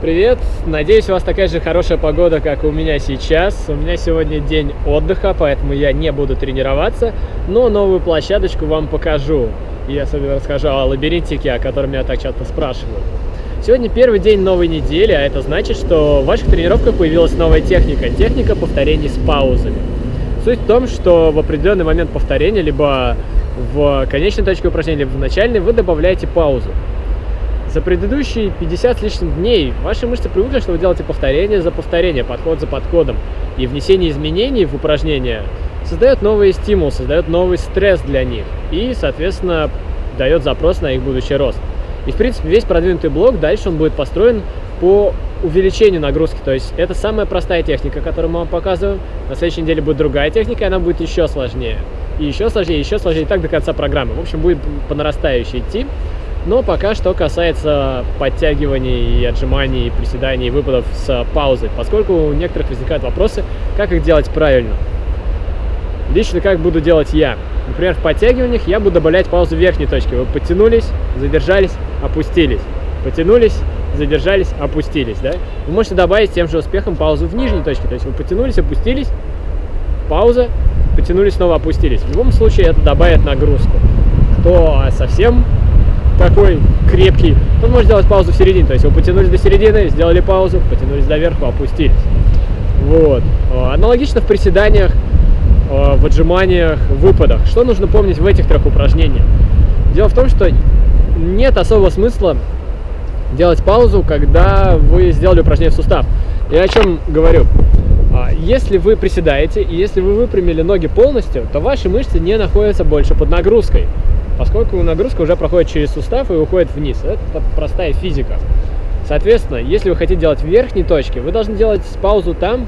Привет! Надеюсь, у вас такая же хорошая погода, как у меня сейчас. У меня сегодня день отдыха, поэтому я не буду тренироваться, но новую площадочку вам покажу. И особенно расскажу о лабиринтике, о котором меня так часто спрашивают. Сегодня первый день новой недели, а это значит, что в ваших тренировках появилась новая техника. Техника повторений с паузами. Суть в том, что в определенный момент повторения, либо в конечной точке упражнения, либо в начальной, вы добавляете паузу. За предыдущие 50 с лишним дней ваши мышцы привыкли, что вы делаете повторение за повторение, подход за подходом. И внесение изменений в упражнения создает новый стимул, создает новый стресс для них. И, соответственно, дает запрос на их будущий рост. И, в принципе, весь продвинутый блок дальше он будет построен по увеличению нагрузки. То есть это самая простая техника, которую мы вам показываем. На следующей неделе будет другая техника, и она будет еще сложнее. И еще сложнее, еще сложнее, и так до конца программы. В общем, будет по нарастающей идти. Но пока что касается подтягиваний и отжиманий, приседаний, и выпадов с паузой, поскольку у некоторых возникают вопросы, как их делать правильно. Лично как буду делать я. Например, в подтягиваниях я буду добавлять паузу в верхней точке. Вы подтянулись, задержались, опустились. Потянулись, задержались, опустились. Да? Вы можете добавить тем же успехом паузу в нижней точке. То есть вы потянулись, опустились, пауза, потянулись, снова опустились. В любом случае это добавит нагрузку. Кто совсем такой крепкий, он может сделать паузу в середине. То есть вы потянулись до середины, сделали паузу, потянулись до верху, опустились. Вот. Аналогично в приседаниях, в отжиманиях, в выпадах. Что нужно помнить в этих трех упражнениях? Дело в том, что нет особого смысла делать паузу, когда вы сделали упражнение в сустав. Я о чем говорю? А, если вы приседаете и если вы выпрямили ноги полностью, то ваши мышцы не находятся больше под нагрузкой поскольку нагрузка уже проходит через сустав и уходит вниз. Это простая физика. Соответственно, если вы хотите делать в верхней точке, вы должны делать паузу там,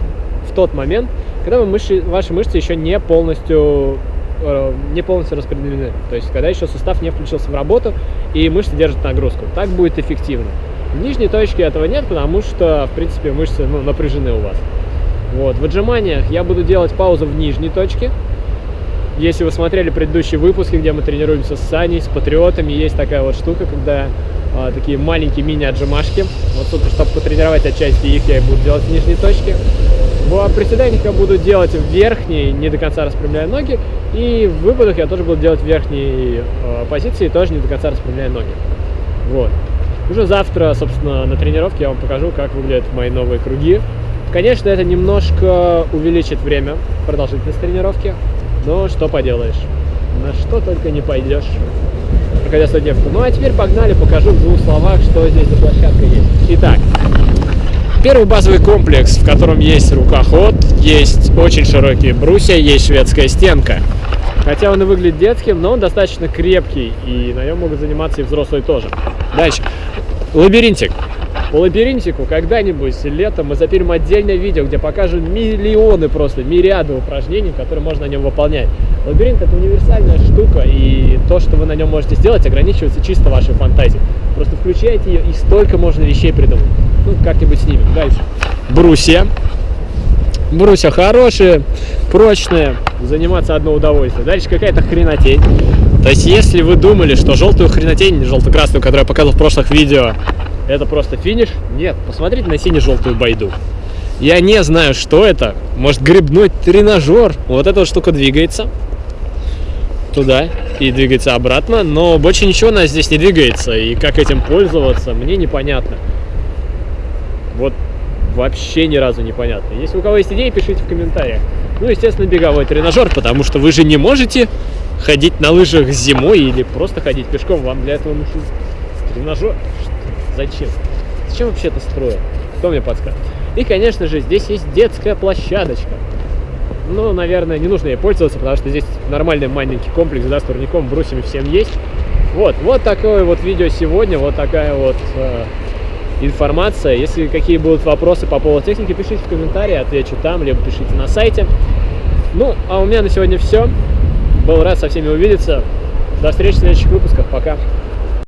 в тот момент, когда вы мышцы, ваши мышцы еще не полностью, э, не полностью распределены. То есть, когда еще сустав не включился в работу и мышцы держат нагрузку. Так будет эффективно. В нижней точке этого нет, потому что, в принципе, мышцы ну, напряжены у вас. Вот. В отжиманиях я буду делать паузу в нижней точке, если вы смотрели предыдущие выпуски, где мы тренируемся с Саней, с патриотами, есть такая вот штука, когда а, такие маленькие мини-отжимашки. Вот тут, чтобы потренировать отчасти их, я буду делать в нижней точке. В приседаниях я буду делать в верхней, не до конца распрямляя ноги. И в выпадах я тоже буду делать в верхней э, позиции, тоже не до конца распрямляя ноги. Вот. Уже завтра, собственно, на тренировке я вам покажу, как выглядят мои новые круги. Конечно, это немножко увеличит время продолжительность тренировки, но что поделаешь, на что только не пойдешь, проходя студентку. Ну а теперь погнали, покажу в двух словах, что здесь за площадка есть. Итак, первый базовый комплекс, в котором есть рукоход, есть очень широкие брусья, есть шведская стенка. Хотя он и выглядит детским, но он достаточно крепкий, и на нем могут заниматься и взрослые тоже. Дальше. Лабиринтик. По лабиринтику когда-нибудь летом мы запилим отдельное видео, где покажем миллионы просто, мириады упражнений, которые можно на нем выполнять. Лабиринт это универсальная штука, и то, что вы на нем можете сделать, ограничивается чисто вашей фантазией. Просто включайте ее, и столько можно вещей придумать. Ну, как-нибудь снимем. Дальше. Брусья. Брусья хорошие, прочные, заниматься одно удовольствие. Дальше какая-то хренотень. То есть, если вы думали, что желтую хренотень, желто-красную, которую я показывал в прошлых видео, это просто финиш. Нет, посмотрите на сине-желтую байду. Я не знаю, что это. Может, грибной тренажер. Вот эта вот штука двигается туда и двигается обратно, но больше ничего у здесь не двигается. И как этим пользоваться, мне непонятно. Вот вообще ни разу непонятно. Если у кого есть идеи, пишите в комментариях. Ну, естественно, беговой тренажер, потому что вы же не можете ходить на лыжах зимой или просто ходить пешком. Вам для этого нужен тренажер. Зачем? Зачем вообще это строят? Кто мне подскажет? И, конечно же, здесь есть детская площадочка. Ну, наверное, не нужно ей пользоваться, потому что здесь нормальный маленький комплекс, да, с турником, брусьями всем есть. Вот, вот такое вот видео сегодня, вот такая вот э, информация. Если какие будут вопросы по поводу техники, пишите в комментарии, отвечу там, либо пишите на сайте. Ну, а у меня на сегодня все. Был рад со всеми увидеться. До встречи в следующих выпусках. Пока.